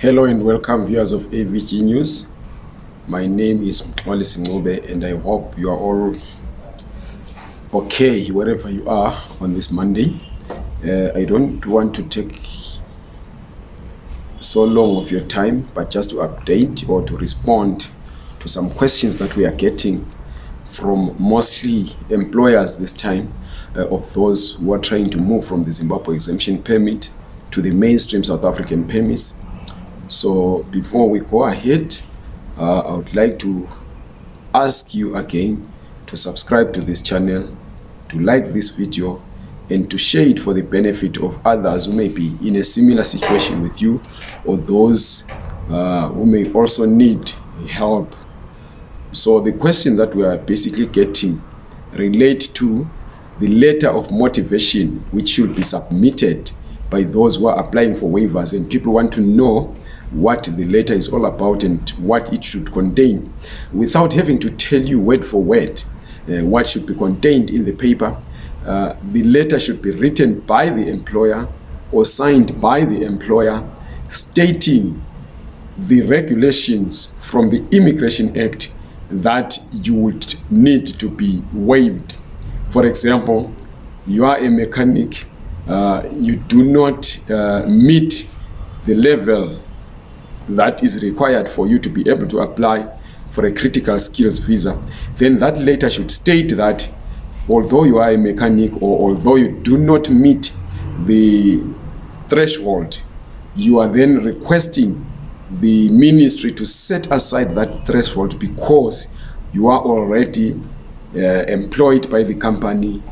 Hello and welcome viewers of AVG News. My name is Mxwali Singube and I hope you are all okay wherever you are on this Monday. Uh, I don't want to take so long of your time but just to update or to respond to some questions that we are getting from mostly employers this time uh, of those who are trying to move from the Zimbabwe exemption permit to the mainstream South African permits so before we go ahead uh, I would like to ask you again to subscribe to this channel to like this video and to share it for the benefit of others who may be in a similar situation with you or those uh, who may also need help. So the question that we are basically getting relate to the letter of motivation which should be submitted by those who are applying for waivers and people want to know what the letter is all about and what it should contain without having to tell you word for word uh, what should be contained in the paper. Uh, the letter should be written by the employer or signed by the employer stating the regulations from the immigration act that you would need to be waived. For example you are a mechanic uh, you do not uh, meet the level that is required for you to be able to apply for a critical skills visa then that letter should state that although you are a mechanic or although you do not meet the threshold you are then requesting the ministry to set aside that threshold because you are already uh, employed by the company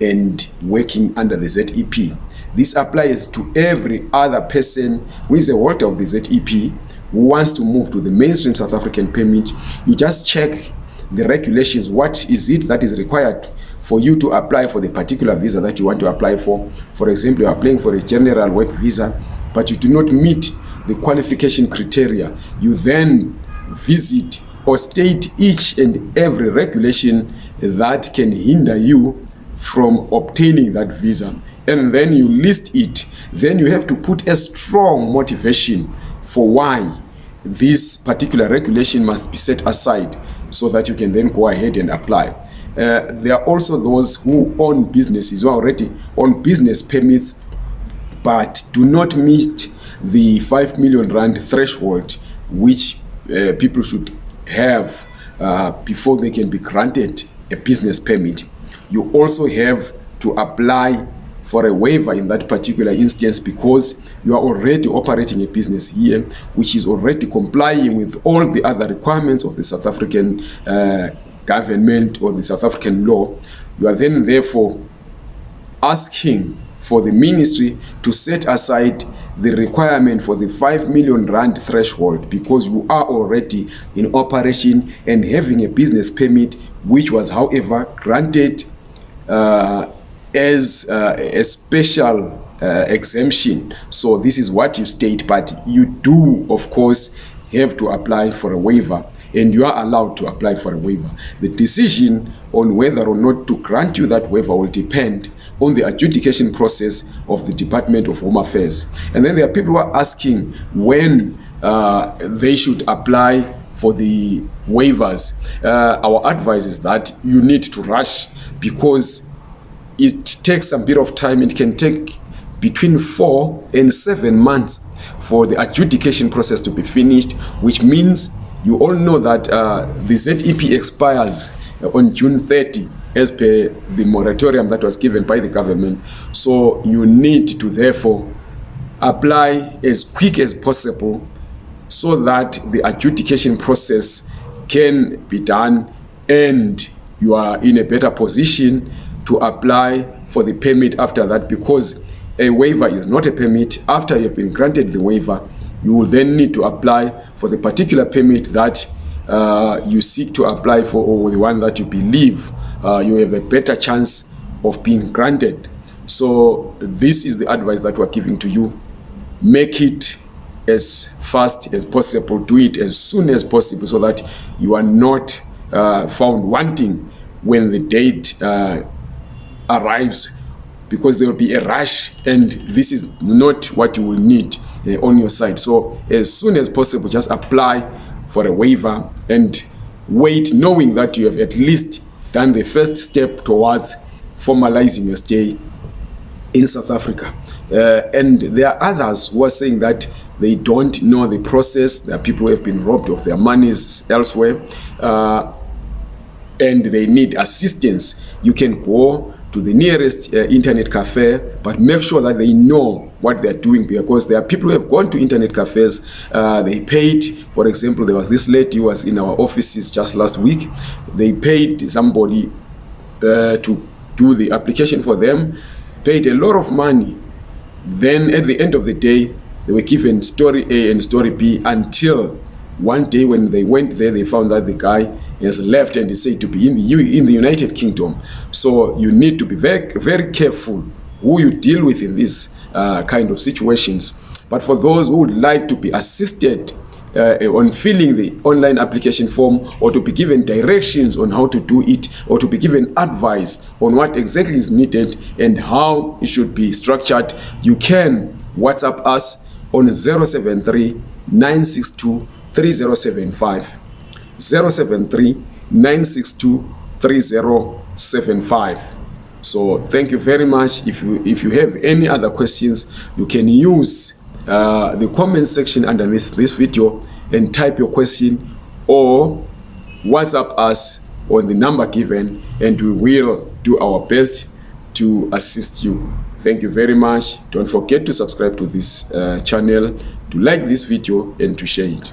and working under the ZEP. This applies to every other person who is a holder of the ZEP who wants to move to the mainstream South African permit. You just check the regulations. What is it that is required for you to apply for the particular visa that you want to apply for? For example, you are applying for a general work visa, but you do not meet the qualification criteria. You then visit or state each and every regulation that can hinder you from obtaining that visa and then you list it then you have to put a strong motivation for why this particular regulation must be set aside so that you can then go ahead and apply. Uh, there are also those who own businesses who already on business permits but do not meet the 5 million rand threshold which uh, people should have uh, before they can be granted a business permit you also have to apply for a waiver in that particular instance because you are already operating a business here which is already complying with all the other requirements of the South African uh, government or the South African law. You are then therefore asking for the ministry to set aside the requirement for the 5 million rand threshold because you are already in operation and having a business permit which was however granted uh, as uh, a special uh, exemption. So this is what you state but you do of course have to apply for a waiver and you are allowed to apply for a waiver. The decision on whether or not to grant you that waiver will depend on the adjudication process of the department of home affairs. And then there are people who are asking when uh, they should apply for the waivers uh, our advice is that you need to rush because it takes a bit of time. It can take between four and seven months for the adjudication process to be finished which means you all know that uh, the ZEP expires on June 30 as per the moratorium that was given by the government. So you need to therefore apply as quick as possible so that the adjudication process can be done and you are in a better position to apply for the permit after that because a waiver is not a permit. After you have been granted the waiver you will then need to apply for the particular permit that uh, you seek to apply for or the one that you believe uh, you have a better chance of being granted. So this is the advice that we're giving to you. Make it as fast as possible do it as soon as possible so that you are not uh, found wanting when the date uh, arrives because there will be a rush and this is not what you will need uh, on your side. So as soon as possible, just apply for a waiver and wait knowing that you have at least done the first step towards formalizing your stay in South Africa. Uh, and there are others who are saying that they don't know the process. There are people who have been robbed of their monies elsewhere uh, and they need assistance. You can go to the nearest uh, internet cafe, but make sure that they know what they're doing because there are people who have gone to internet cafes, uh, they paid, for example, there was this lady who was in our offices just last week, they paid somebody uh, to do the application for them, paid a lot of money. Then at the end of the day, they were given story A and story B until one day when they went there, they found that the guy has left and is said to be in the in the United Kingdom. So you need to be very very careful who you deal with in these uh, kind of situations. But for those who would like to be assisted uh, on filling the online application form or to be given directions on how to do it or to be given advice on what exactly is needed and how it should be structured, you can WhatsApp us on 073 962 3075 073 962 3075 so thank you very much. If you if you have any other questions you can use uh, the comment section underneath this video and type your question or whatsapp us on the number given and we will do our best to assist you thank you very much. Don't forget to subscribe to this uh, channel to like this video and to share it